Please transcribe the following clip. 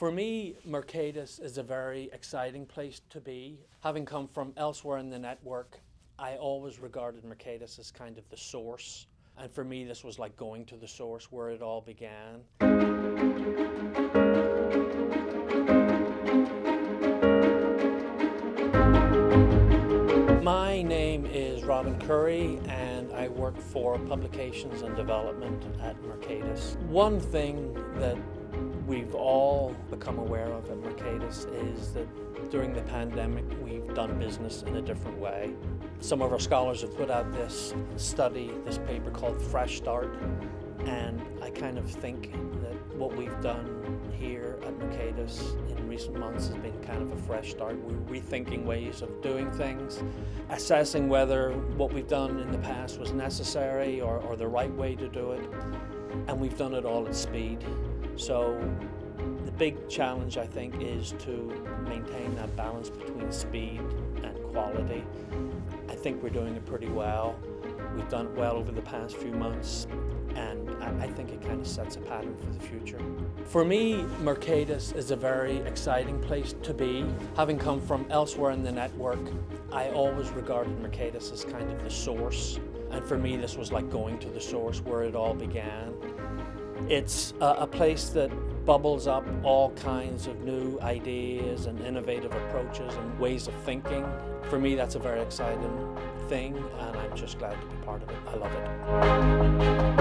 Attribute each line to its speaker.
Speaker 1: For me, Mercatus is a very exciting place to be. Having come from elsewhere in the network, I always regarded Mercatus as kind of the source. And for me, this was like going to the source where it all began. My name is Robin Curry and I work for Publications and Development at Mercatus. One thing that we've all become aware of at Mercatus is that during the pandemic we've done business in a different way. Some of our scholars have put out this study, this paper called Fresh Start, and I kind of think that what we've done here at Mercatus in recent months has been kind of a fresh start. We're rethinking ways of doing things, assessing whether what we've done in the past was necessary or, or the right way to do it, and we've done it all at speed. So the big challenge, I think, is to maintain that balance between speed and quality. I think we're doing it pretty well. We've done well over the past few months and I think it kind of sets a pattern for the future. For me, Mercatus is a very exciting place to be. Having come from elsewhere in the network, I always regarded Mercatus as kind of the source. And for me, this was like going to the source where it all began. It's a, place that bubbles up all kinds of new ideas and innovative approaches and ways of thinking. For me, that's a very exciting thing, and I'm just glad to be part of it. I love it.